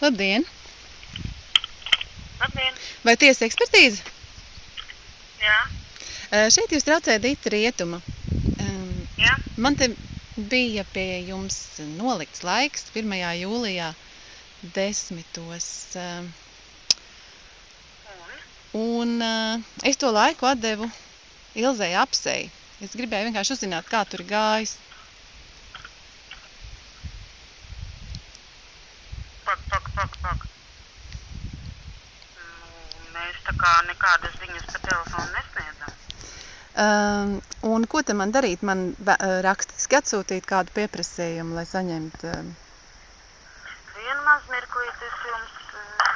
Labdien! Labdien! Vai tiesa ekspertīze? Jā, Šeit jūs traucējat Dita Rietuma. Jā. Man te bija pie jums nolikts laiks 1. jūlijā desmitos. Un? Eh, es to laiku atdevu Ilzei apsei. Es gribēju vienkārši uzzināt, kā tur gājis. Pak, pak, pak, pak. Nu, mēs tā kā nekādas ziņas pa telefonu. Um, un ko te man darīt? Man eh, rakstiski atsūtīt kādu pieprasījumu, lai saņemtu. Um, Vienu maz mirklīt es jums uh,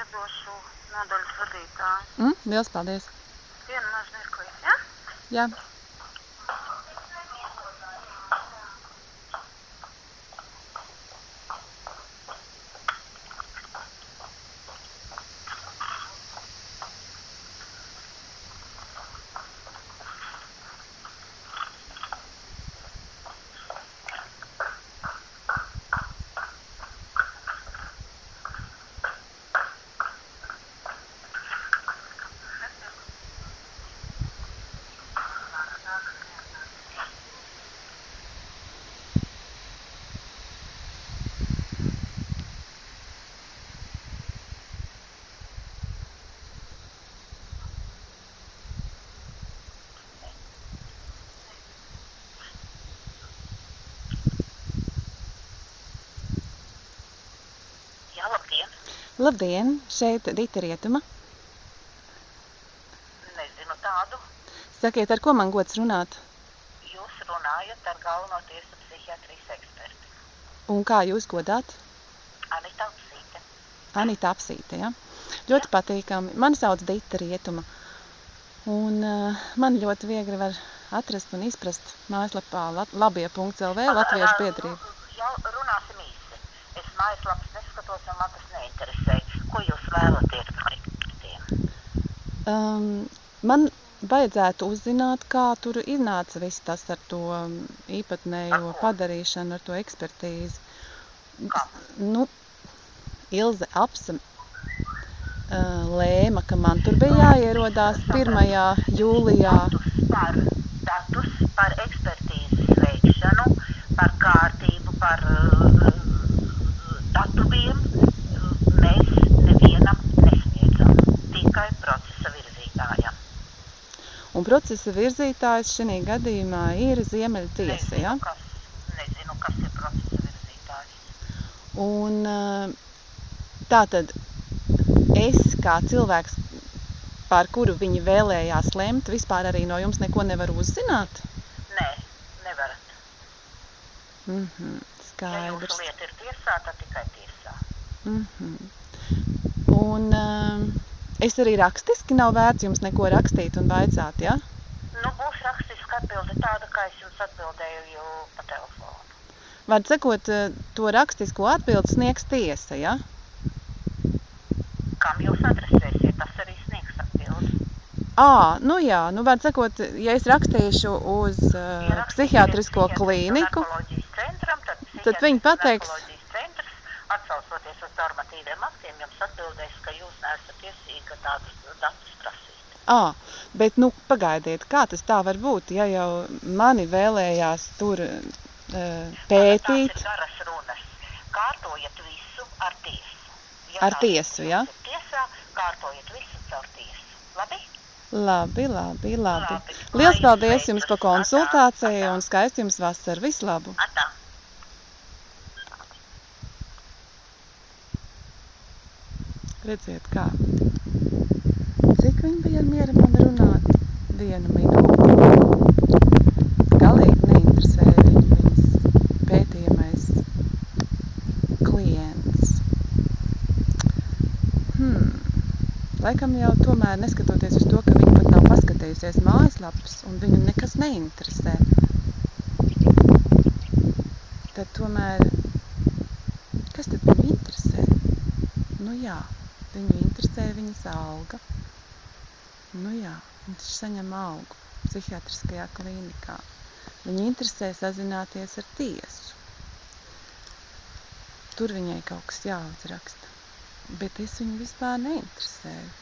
iedošu nodaļas vadītāju. mm, liels paldies! Vienu maz mirklīt, jā? Jā. Jā, labdien. Šeit Dita Rietuma. Nezinu tādu. Sakiet, ar ko man gods runāt? Jūs runājat ar galveno tiesu psihiatrijas eksperti. Un kā jūs godāt? Anita Upsīte. Anita Apsīte, ja? Ļoti patīkami. Mani sauc Dita Rietuma. Un uh, man ļoti viegli var atrast un izprast mājaslapā labie.lv Latviešu biedrība. Jau runāsim īsi. Es mājaslapas neskatos un man tas neinteresē. Ko jūs vēlaties no ekspertiem? Um, man vajadzētu uzzināt, kā tur iznāca viss tas ar to um, īpatnējo Ar padarīšanu, ar to ekspertīzi. Kā? Nu, Ilze Apsa uh, lēma, ka man tur bija jāierodās 1. jūlijā. Datus par, datus par ekspertīzes veikšanu, par kārtību, par uh, datumiem uh, mēs nevienam nesniedzam, tikai procesa virzītājam. Un procesa virzītājs šajā gadījumā ir Ziemeļtiesa. Ja? Nezinu, kas, ir procesa virzītājs. Un uh, tā tad es kā cilvēks, par kuru viņi vēlējās lemt, vispār arī no jums neko nevaru uzzināt. Nē, nevarat. Ja jūsu skaidrs. lieta ir tiesā, tad tikai tiesā. Mhm. Un uh, es arī rakstiski nav vērts jums neko rakstīt un vaicāt, ja? Nu, būs rakstiska atbilde tāda, kā es jums atbildēju jau pa telefonu. Var sakot, uh, to rakstisko atbildi sniegs tiesa, ja? Kam jūs adresēsiet, tas arī sniegs atbildi. Ā, nu jā, nu var sakot, ja es rakstīšu uz uh, Ierakstīsiet psihiatrisko klīniku, centram, tad, tad viņi pateiks- atsaucoties uz normatīviem aktiem, jums atbildēs, ka jūs neesat tiesīga tādus datus prasīt. Ā, bet nu pagaidiet, kā tas tā var būt, ja jau mani vēlējās tur uh, pētīt. Tās ir garas runas. Kārtojiet visu ar tiesu. Ar tā tiesu, ja? Tiesā, kārtojiet visu caur tiesu. Labi? Labi, labi, labi. Labi. Liels paldies jums par konsultāciju un skaisti jums vasaru. Vislabu! Atā. Redziet, kā. Cik viņi bija ar mieru man runāt? Vienu minūti. Galīgi neinteresēja viņu viņas pētījamais klients. Hmm. Laikam jau tomēr neskatoties uz to, ka viņa pat nav paskatījusies mājaslapas un viņu nekas neinteresē, tad tomēr, kas tad viņu interesē? Nu jā, viņu interesē viņas alga. Nu jā, viņš saņem algu psihiatriskajā klīnikā. Viņu interesē sazināties ar tiesu. Tur viņai kaut kas jāuzraksta. Bet es viņu vispār neinteresēju.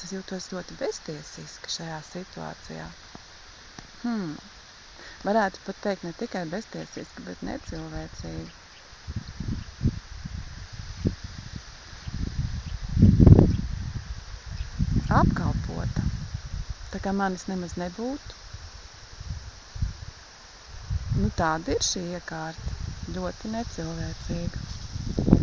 Es jūtos ļoti beztiesiski šajā situācijā. Hmm. Varētu pat teikt ne tikai beztiesiski, bet necilvēcīgi. Apkalpota. Tā kā manis nemaz nebūtu. Nu, tāda ir šī iekārta. Ļoti necilvēcīga.